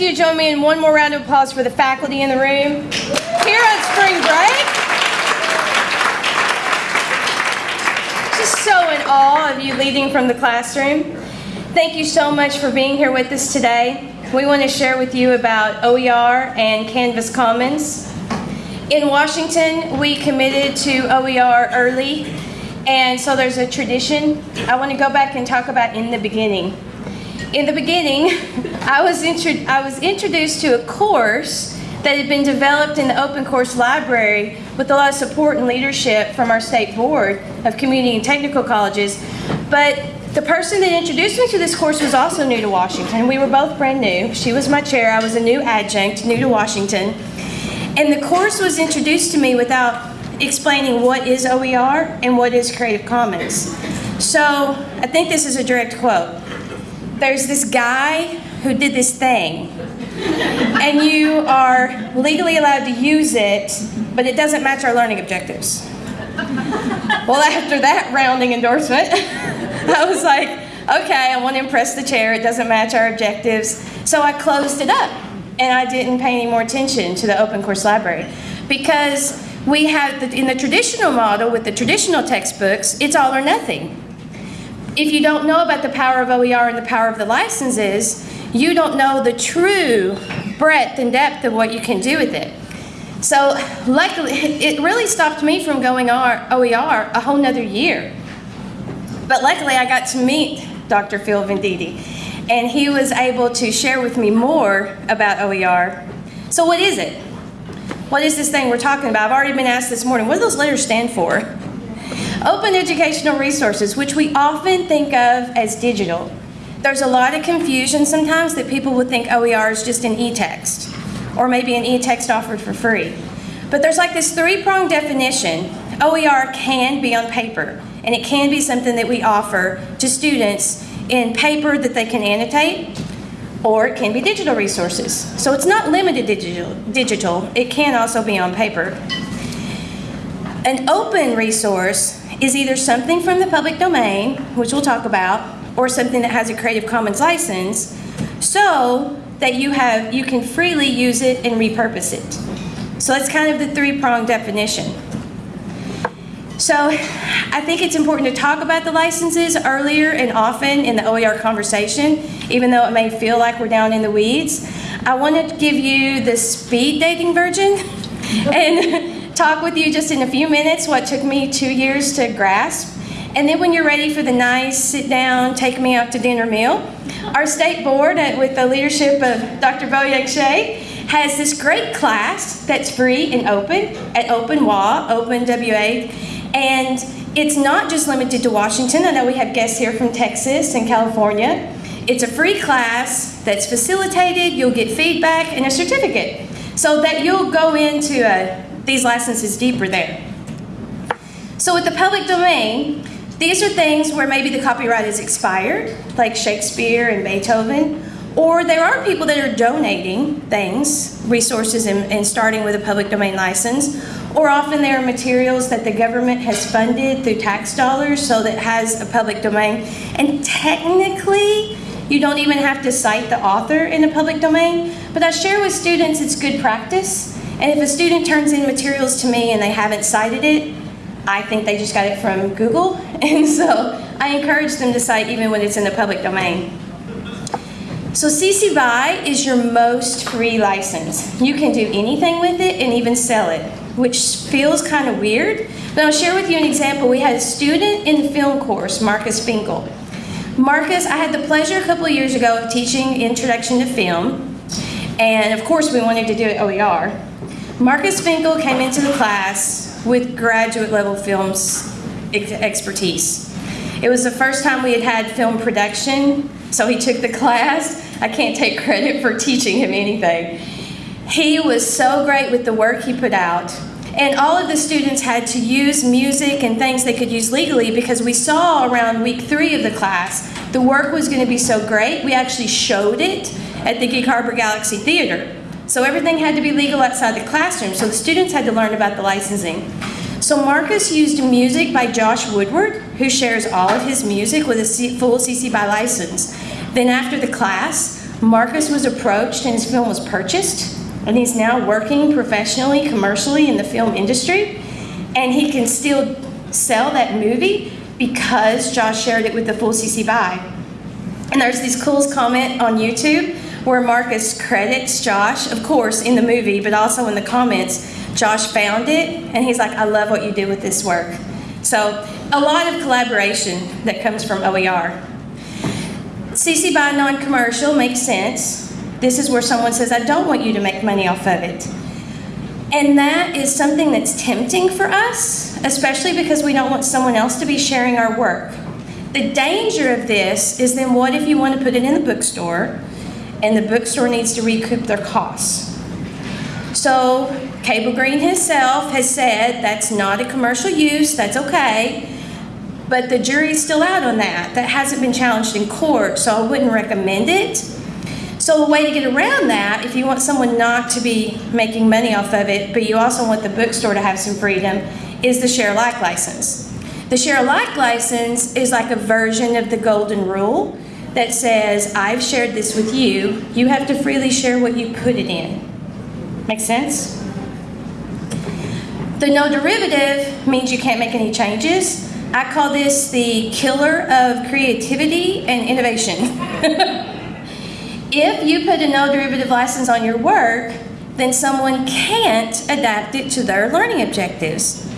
ask you to join me in one more round of applause for the faculty in the room here on spring break. Just so in awe of you leading from the classroom. Thank you so much for being here with us today. We want to share with you about OER and Canvas Commons. In Washington, we committed to OER early, and so there's a tradition. I want to go back and talk about in the beginning in the beginning, I was, I was introduced to a course that had been developed in the Open Course Library with a lot of support and leadership from our state board of community and technical colleges. But the person that introduced me to this course was also new to Washington. We were both brand new. She was my chair. I was a new adjunct, new to Washington. And the course was introduced to me without explaining what is OER and what is Creative Commons. So I think this is a direct quote there's this guy who did this thing, and you are legally allowed to use it, but it doesn't match our learning objectives. Well, after that rounding endorsement, I was like, okay, I want to impress the chair, it doesn't match our objectives. So I closed it up, and I didn't pay any more attention to the open course library because we have, the, in the traditional model with the traditional textbooks, it's all or nothing if you don't know about the power of OER and the power of the licenses, you don't know the true breadth and depth of what you can do with it. So luckily, it really stopped me from going OER a whole nother year. But luckily, I got to meet Dr. Phil Venditti, and he was able to share with me more about OER. So what is it? What is this thing we're talking about? I've already been asked this morning, what do those letters stand for? Open educational resources, which we often think of as digital. There's a lot of confusion sometimes that people would think OER is just an e-text, or maybe an e-text offered for free. But there's like this three-pronged definition. OER can be on paper, and it can be something that we offer to students in paper that they can annotate, or it can be digital resources. So it's not limited digital, digital. it can also be on paper. An open resource is either something from the public domain, which we'll talk about, or something that has a Creative Commons license, so that you have you can freely use it and repurpose it. So that's kind of the three-pronged definition. So I think it's important to talk about the licenses earlier and often in the OER conversation, even though it may feel like we're down in the weeds. I want to give you the speed dating version and talk with you just in a few minutes what took me two years to grasp. And then when you're ready for the nice sit down, take me out to dinner meal, our state board, uh, with the leadership of Dr. Boyoung Chae, has this great class that's free and open at OpenWA, Open WA. And it's not just limited to Washington. I know we have guests here from Texas and California. It's a free class that's facilitated. You'll get feedback and a certificate so that you'll go into a these licenses deeper there. So with the public domain, these are things where maybe the copyright is expired, like Shakespeare and Beethoven, or there are people that are donating things, resources, and, and starting with a public domain license, or often there are materials that the government has funded through tax dollars so that has a public domain. And technically, you don't even have to cite the author in a public domain, but I share with students it's good practice and if a student turns in materials to me and they haven't cited it, I think they just got it from Google. And so I encourage them to cite even when it's in the public domain. So CC BY is your most free license. You can do anything with it and even sell it, which feels kind of weird. But I'll share with you an example. We had a student in the film course, Marcus Finkel. Marcus, I had the pleasure a couple of years ago of teaching Introduction to Film. And of course we wanted to do it OER. Marcus Finkel came into the class with graduate level films expertise. It was the first time we had had film production, so he took the class. I can't take credit for teaching him anything. He was so great with the work he put out. And all of the students had to use music and things they could use legally because we saw around week three of the class the work was going to be so great, we actually showed it at the Gig Harbor Galaxy Theater. So everything had to be legal outside the classroom, so the students had to learn about the licensing. So Marcus used music by Josh Woodward, who shares all of his music with a full CC BY license. Then after the class, Marcus was approached and his film was purchased, and he's now working professionally, commercially in the film industry, and he can still sell that movie because Josh shared it with the full CC BY. And there's this cool comment on YouTube where Marcus credits Josh, of course, in the movie, but also in the comments. Josh found it, and he's like, I love what you did with this work. So, a lot of collaboration that comes from OER. CC BY non commercial makes sense. This is where someone says, I don't want you to make money off of it. And that is something that's tempting for us, especially because we don't want someone else to be sharing our work. The danger of this is then what if you want to put it in the bookstore and the bookstore needs to recoup their costs? So, Cable Green himself has said that's not a commercial use, that's okay. But the jury's still out on that. That hasn't been challenged in court, so I wouldn't recommend it. So, a way to get around that, if you want someone not to be making money off of it, but you also want the bookstore to have some freedom, is the share alike license. The share alike license is like a version of the golden rule that says, I've shared this with you, you have to freely share what you put it in. Make sense? The no derivative means you can't make any changes. I call this the killer of creativity and innovation. if you put a no derivative license on your work, then someone can't adapt it to their learning objectives.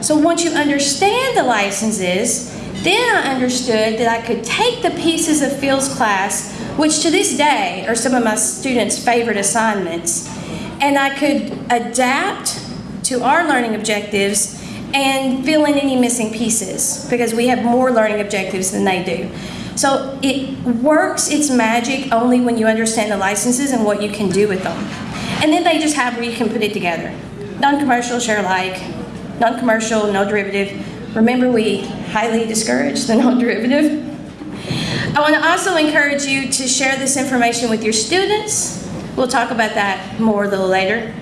So once you understand the licenses, then I understood that I could take the pieces of Phil's class, which to this day are some of my students' favorite assignments, and I could adapt to our learning objectives and fill in any missing pieces because we have more learning objectives than they do. So it works its magic only when you understand the licenses and what you can do with them. And then they just have where you can put it together. Non-commercial, share alike, non-commercial, no derivative. Remember we highly discourage the non-derivative. I want to also encourage you to share this information with your students. We'll talk about that more a little later.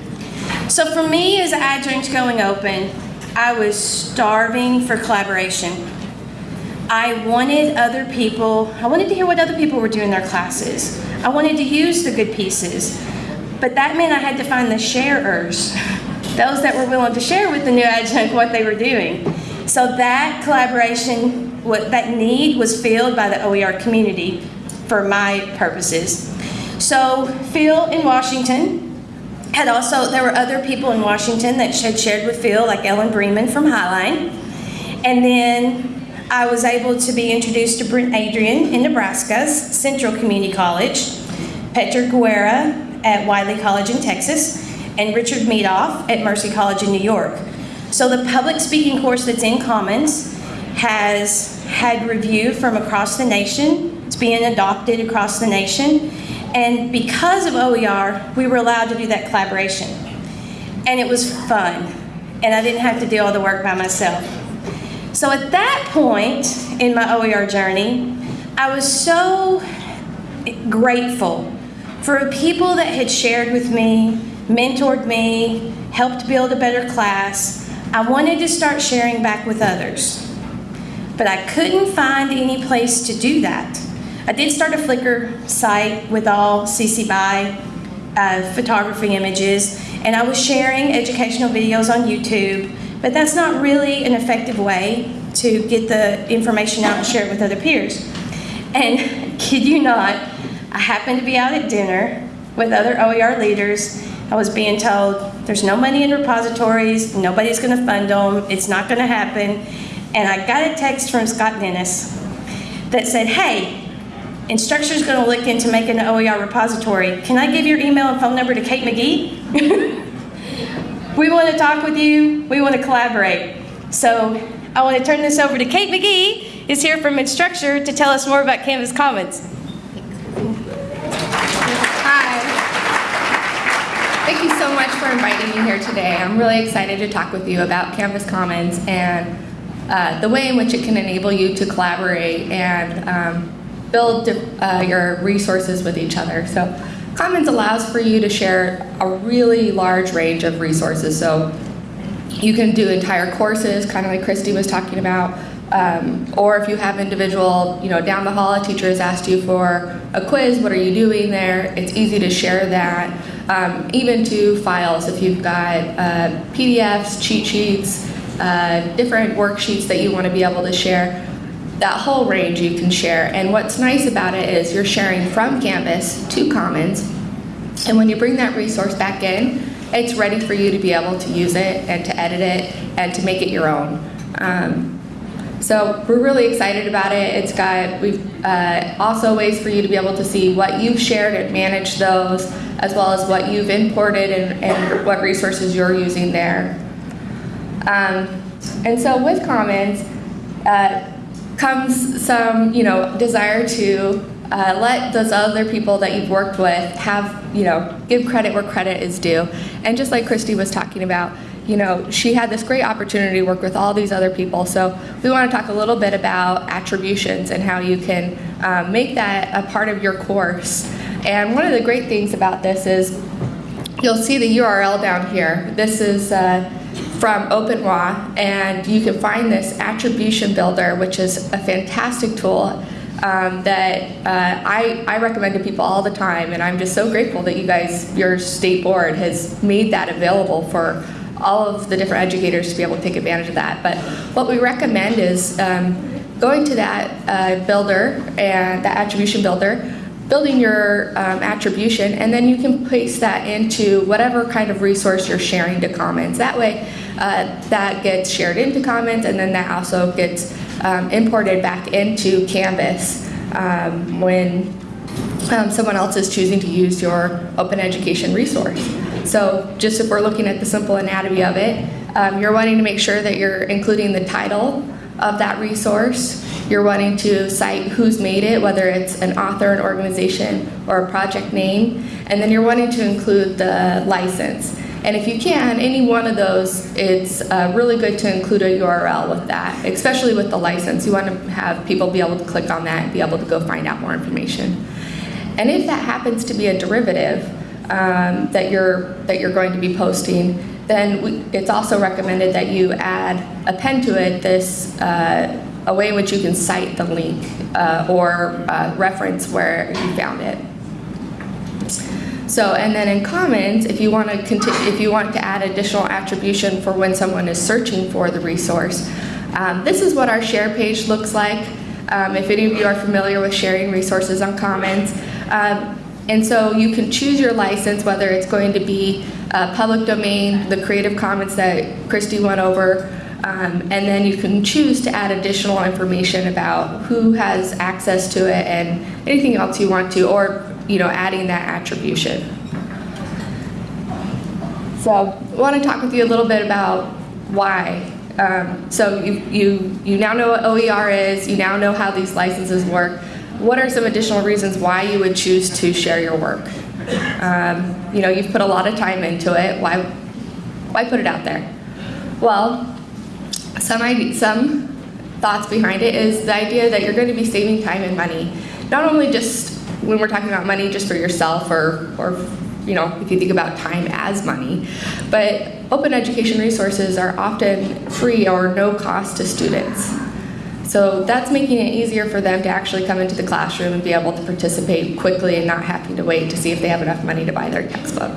So for me as adjunct going open, I was starving for collaboration. I wanted other people, I wanted to hear what other people were doing in their classes. I wanted to use the good pieces. But that meant I had to find the sharers, those that were willing to share with the new adjunct what they were doing. So that collaboration, what that need was filled by the OER community for my purposes. So Phil in Washington had also, there were other people in Washington that had shared with Phil, like Ellen Bremen from Highline. And then I was able to be introduced to Brent Adrian in Nebraska's Central Community College, Petra Guerra at Wiley College in Texas, and Richard Meadoff at Mercy College in New York. So the public speaking course that's in Commons has had review from across the nation. It's being adopted across the nation. And because of OER, we were allowed to do that collaboration. And it was fun. And I didn't have to do all the work by myself. So at that point in my OER journey, I was so grateful for people that had shared with me, mentored me, helped build a better class. I wanted to start sharing back with others. But I couldn't find any place to do that. I did start a Flickr site with all CC BY uh, photography images, and I was sharing educational videos on YouTube, but that's not really an effective way to get the information out and share it with other peers. And kid you not, I happened to be out at dinner with other OER leaders. I was being told there's no money in repositories, nobody's going to fund them, it's not going to happen. And I got a text from Scott Dennis that said, hey, Instructure's going to look into making an OER repository. Can I give your email and phone number to Kate McGee? we want to talk with you. We want to collaborate. So I want to turn this over to Kate McGee, who's here from Instructure to tell us more about Canvas Commons. Hi. Thank you so much for inviting me here today. I'm really excited to talk with you about Canvas Commons and uh, the way in which it can enable you to collaborate and um, build uh, your resources with each other. So Commons allows for you to share a really large range of resources. So you can do entire courses, kind of like Christy was talking about, Um, or if you have individual, you know, down the hall, a teacher has asked you for a quiz, what are you doing there? It's easy to share that. Um, even to files, if you've got uh, PDFs, cheat sheets, uh, different worksheets that you want to be able to share, that whole range you can share. And what's nice about it is you're sharing from Canvas to Commons, and when you bring that resource back in, it's ready for you to be able to use it and to edit it and to make it your own. Um, so we're really excited about it. It's got we've uh, also ways for you to be able to see what you've shared and manage those, as well as what you've imported and, and what resources you're using there. Um, and so with Commons uh, comes some, you know, desire to uh, let those other people that you've worked with have, you know, give credit where credit is due. And just like Christy was talking about, you know, she had this great opportunity to work with all these other people. So we want to talk a little bit about attributions and how you can um, make that a part of your course. And one of the great things about this is you'll see the URL down here. This is uh, from OpenWA, and you can find this attribution builder, which is a fantastic tool um, that uh, I, I recommend to people all the time, and I'm just so grateful that you guys, your state board, has made that available for all of the different educators to be able to take advantage of that. But what we recommend is um, going to that uh, builder and that attribution builder, building your um, attribution, and then you can paste that into whatever kind of resource you're sharing to Commons. That way, uh, that gets shared into Commons, and then that also gets um, imported back into Canvas um, when um, someone else is choosing to use your open education resource. So just if we're looking at the simple anatomy of it, um, you're wanting to make sure that you're including the title of that resource. You're wanting to cite who's made it, whether it's an author, an organization, or a project name. And then you're wanting to include the license. And if you can, any one of those, it's uh, really good to include a URL with that, especially with the license. You want to have people be able to click on that and be able to go find out more information. And if that happens to be a derivative um, that you're that you're going to be posting, then we, it's also recommended that you add append to it this uh, a way in which you can cite the link uh, or uh, reference where you found it. So, and then in Commons, if you want to continue, if you want to add additional attribution for when someone is searching for the resource, um, this is what our share page looks like. Um, if any of you are familiar with sharing resources on Commons, um, and so you can choose your license, whether it's going to be uh, public domain, the Creative Commons that Christy went over, um, and then you can choose to add additional information about who has access to it and anything else you want to, or you know, adding that attribution. So I want to talk with you a little bit about why. Um, so you, you, you now know what OER is, you now know how these licenses work. What are some additional reasons why you would choose to share your work? Um, you know, you've put a lot of time into it. Why, why put it out there? Well, some, some thoughts behind it is the idea that you're going to be saving time and money. Not only just when we're talking about money just for yourself or, or you know, if you think about time as money. But open education resources are often free or no cost to students. So that's making it easier for them to actually come into the classroom and be able to participate quickly and not having to wait to see if they have enough money to buy their textbook.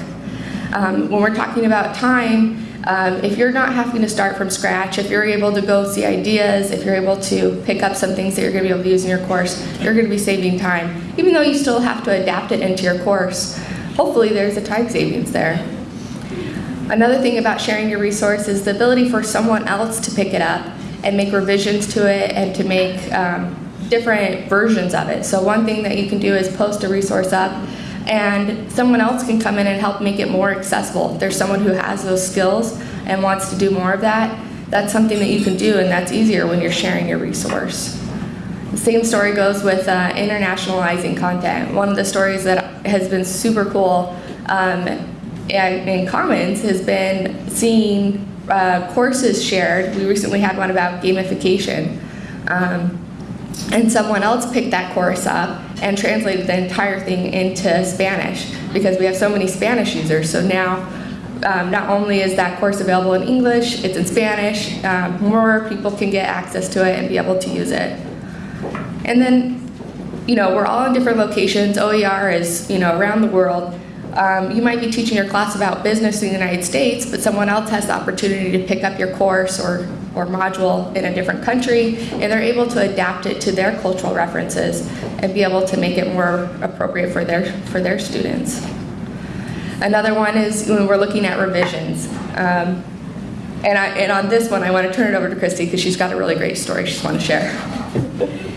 Um, when we're talking about time, um, if you're not having to start from scratch, if you're able to go see ideas, if you're able to pick up some things that you're going to be able to use in your course, you're going to be saving time. Even though you still have to adapt it into your course, hopefully there's a time savings there. Another thing about sharing your resource is the ability for someone else to pick it up and make revisions to it and to make um, different versions of it. So one thing that you can do is post a resource up and someone else can come in and help make it more accessible. If there's someone who has those skills and wants to do more of that, that's something that you can do and that's easier when you're sharing your resource. The same story goes with uh, internationalizing content. One of the stories that has been super cool um, in Commons has been seeing uh, courses shared. We recently had one about gamification. Um, and someone else picked that course up and translated the entire thing into Spanish because we have so many Spanish users. So now Um, not only is that course available in English, it's in Spanish. Um, more people can get access to it and be able to use it. And then, you know, we're all in different locations. OER is, you know, around the world. Um, you might be teaching your class about business in the United States, but someone else has the opportunity to pick up your course or, or module in a different country, and they're able to adapt it to their cultural references and be able to make it more appropriate for their, for their students. Another one is when we're looking at revisions. Um, and, I, and on this one, I want to turn it over to Christy because she's got a really great story she's want to share.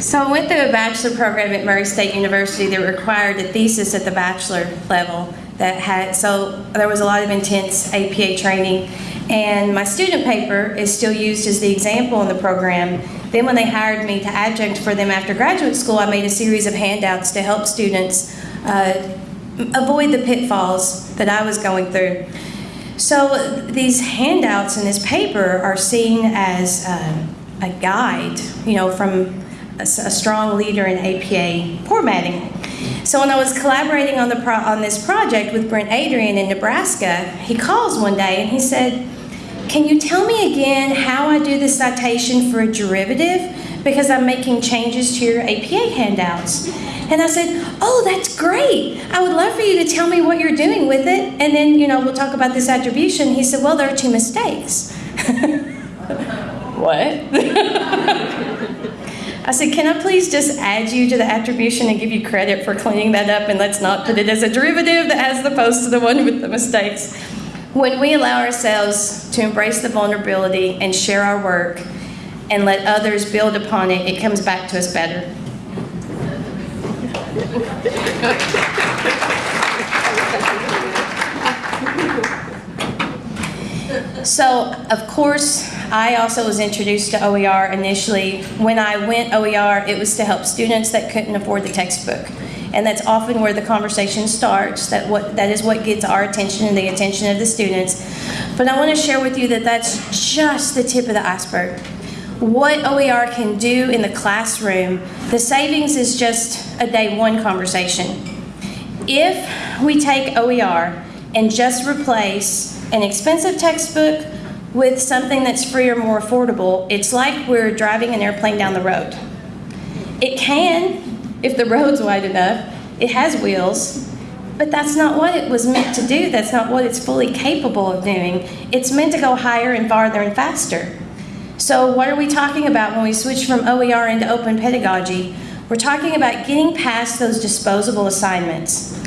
So I went through a bachelor program at Murray State University that required a thesis at the bachelor level that had, so there was a lot of intense APA training. And my student paper is still used as the example in the program. Then when they hired me to adjunct for them after graduate school, I made a series of handouts to help students uh, avoid the pitfalls that I was going through. So these handouts in this paper are seen as uh, a guide, you know, from a, a strong leader in APA formatting. So when I was collaborating on the on this project with Brent Adrian in Nebraska, he calls one day and he said, "Can you tell me again how I do the citation for a derivative? Because I'm making changes to your APA handouts." And I said, "Oh, that's great! I would love for you to tell me what you're doing with it, and then you know we'll talk about this attribution." He said, "Well, there are two mistakes." what? I said, can I please just add you to the attribution and give you credit for cleaning that up and let's not put it as a derivative as opposed to the one with the mistakes. When we allow ourselves to embrace the vulnerability and share our work and let others build upon it, it comes back to us better. So, of course, I also was introduced to OER initially. When I went OER, it was to help students that couldn't afford the textbook. And that's often where the conversation starts. That what that is what gets our attention and the attention of the students. But I want to share with you that that's just the tip of the iceberg. What OER can do in the classroom, the savings is just a day one conversation. If we take OER and just replace an expensive textbook with something that's free or more affordable, it's like we're driving an airplane down the road. It can, if the road's wide enough, it has wheels, but that's not what it was meant to do. That's not what it's fully capable of doing. It's meant to go higher and farther and faster. So, what are we talking about when we switch from OER into open pedagogy? We're talking about getting past those disposable assignments.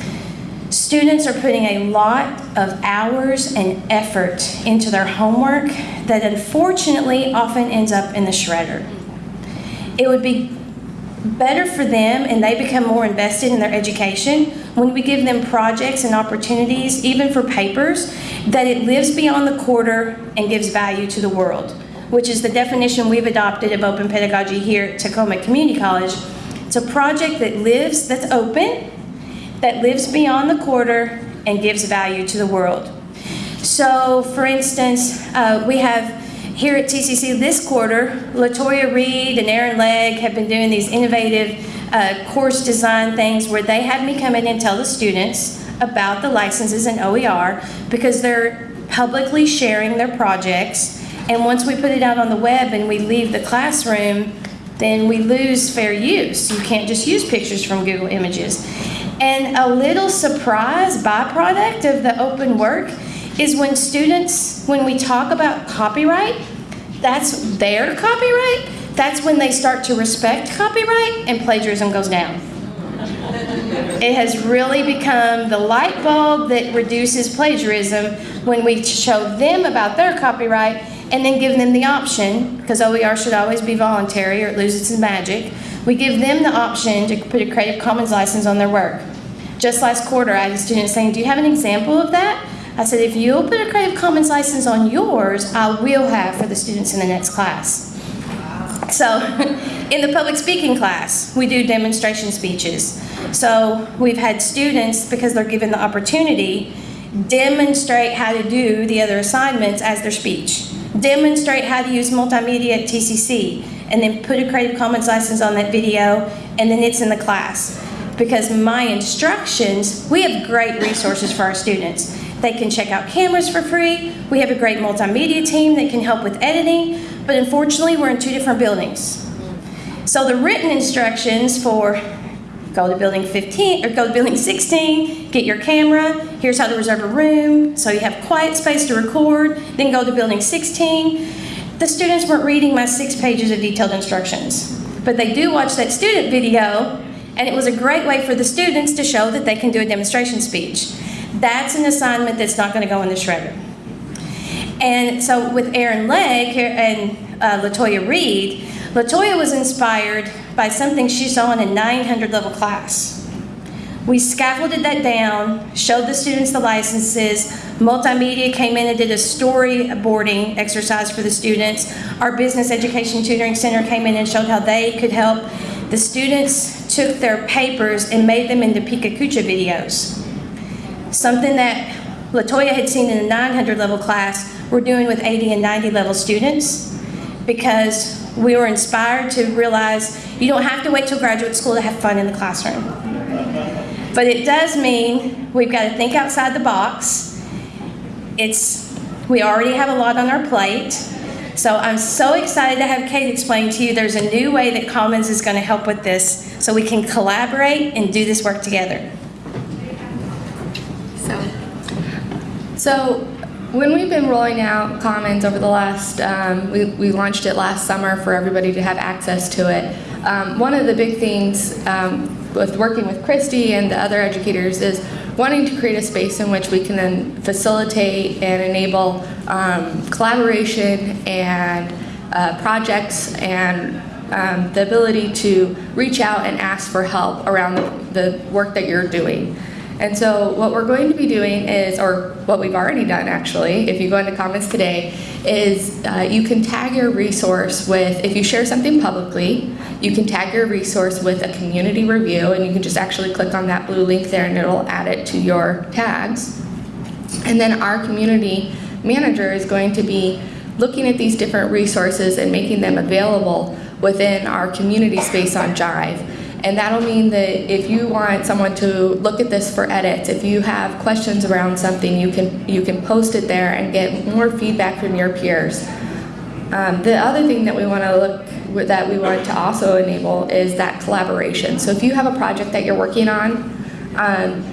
Students are putting a lot of hours and effort into their homework that unfortunately often ends up in the shredder. It would be better for them and they become more invested in their education when we give them projects and opportunities, even for papers, that it lives beyond the quarter and gives value to the world, which is the definition we've adopted of open pedagogy here at Tacoma Community College. It's a project that lives, that's open, that lives beyond the quarter and gives value to the world. So, for instance, uh, we have here at TCC this quarter, Latoya Reed and Aaron Legg have been doing these innovative uh, course design things where they had me come in and tell the students about the licenses in OER because they're publicly sharing their projects. And once we put it out on the web and we leave the classroom, then we lose fair use. You can't just use pictures from Google Images. And a little surprise byproduct of the open work is when students, when we talk about copyright, that's their copyright, that's when they start to respect copyright and plagiarism goes down. It has really become the light bulb that reduces plagiarism when we show them about their copyright and then give them the option, because OER should always be voluntary or it loses its magic. We give them the option to put a Creative Commons license on their work. Just last quarter, I had a student saying, Do you have an example of that? I said, If you'll put a Creative Commons license on yours, I will have for the students in the next class. So, in the public speaking class, we do demonstration speeches. So, we've had students, because they're given the opportunity, demonstrate how to do the other assignments as their speech, demonstrate how to use multimedia at TCC, and then put a Creative Commons license on that video, and then it's in the class. Because my instructions, we have great resources for our students. They can check out cameras for free. We have a great multimedia team that can help with editing, but unfortunately, we're in two different buildings. So the written instructions for go to building 15 or go to building 16, get your camera, here's how to reserve a room, so you have quiet space to record, then go to building 16. The students weren't reading my six pages of detailed instructions, but they do watch that student video, and it was a great way for the students to show that they can do a demonstration speech. That's an assignment that's not going to go in the shredder. And so with Aaron Legg and uh, Latoya Reed, Latoya was inspired by something she saw in a 900 level class. We scaffolded that down, showed the students the licenses. Multimedia came in and did a storyboarding exercise for the students. Our Business Education Tutoring Center came in and showed how they could help. The students took their papers and made them into PechaKucha videos. Something that Latoya had seen in a 900 level class, we're doing with 80 and 90 level students because we were inspired to realize you don't have to wait till graduate school to have fun in the classroom. But it does mean we've got to think outside the box. It's we already have a lot on our plate. So I'm so excited to have Kate explain to you there's a new way that Commons is going to help with this so we can collaborate and do this work together. So, so when we've been rolling out Commons over the last, um, we, we launched it last summer for everybody to have access to it. Um, one of the big things um, with working with Christy and the other educators is wanting to create a space in which we can then facilitate and enable um, collaboration and uh, projects and um, the ability to reach out and ask for help around the, the work that you're doing. And so what we're going to be doing is, or what we've already done actually, if you go into Commons today, is uh, you can tag your resource with, if you share something publicly, you can tag your resource with a community review and you can just actually click on that blue link there and it'll add it to your tags. And then our community manager is going to be looking at these different resources and making them available within our community space on Jive. And that'll mean that if you want someone to look at this for edits, if you have questions around something, you can you can post it there and get more feedback from your peers. Um, the other thing that we want to look that we want to also enable is that collaboration. So if you have a project that you're working on, um,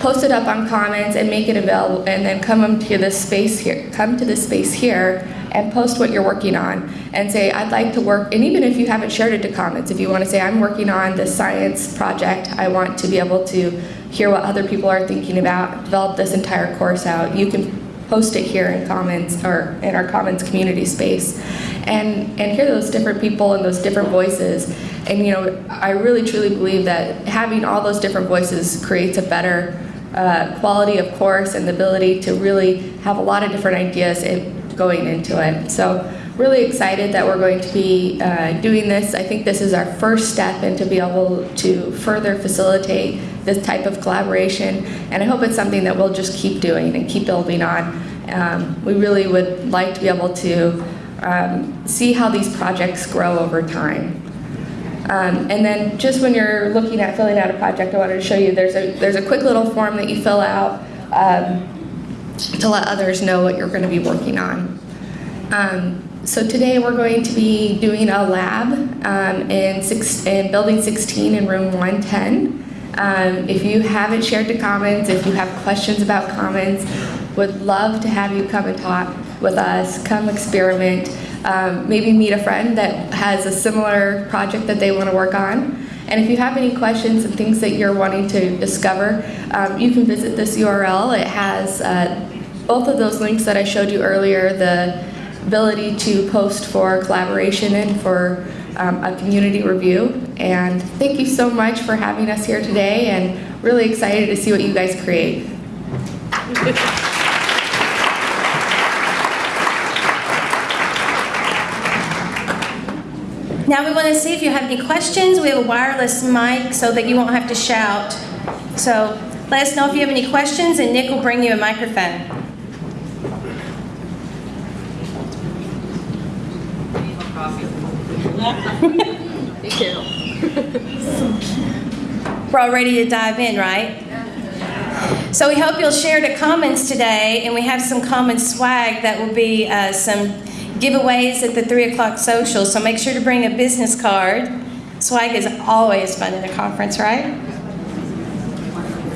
post it up on Commons and make it available, and then come to this space here. Come to this space here and post what you're working on, and say I'd like to work. And even if you haven't shared it to Commons, if you want to say I'm working on this science project, I want to be able to hear what other people are thinking about, develop this entire course out. You can post it here in Commons or in our Commons community space, and and hear those different people and those different voices. And you know, I really truly believe that having all those different voices creates a better uh, quality of course and the ability to really have a lot of different ideas in, going into it. So really excited that we're going to be uh, doing this. I think this is our first step and into be able to further facilitate this type of collaboration and I hope it's something that we'll just keep doing and keep building on. Um, we really would like to be able to um, see how these projects grow over time. Um, and then just when you're looking at filling out a project, I wanted to show you there's a, there's a quick little form that you fill out um, to let others know what you're going to be working on. Um, so today we're going to be doing a lab um, in, six, in building 16 in room 110. Um, if you haven't shared the Commons, if you have questions about Commons, would love to have you come and talk with us, come experiment um, maybe meet a friend that has a similar project that they want to work on. And if you have any questions and things that you're wanting to discover, um, you can visit this URL. It has uh, both of those links that I showed you earlier, the ability to post for collaboration and for um, a community review. And thank you so much for having us here today and really excited to see what you guys create. Now we want to see if you have any questions. We have a wireless mic so that you won't have to shout. So let us know if you have any questions and Nick will bring you a microphone. We're all ready to dive in, right? So we hope you'll share the Commons today, and we have some common swag that will be uh, some giveaways at the 3 o'clock social, so make sure to bring a business card. Swag is always fun at a conference, right?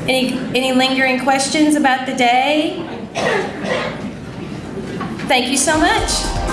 Any, any lingering questions about the day? Thank you so much.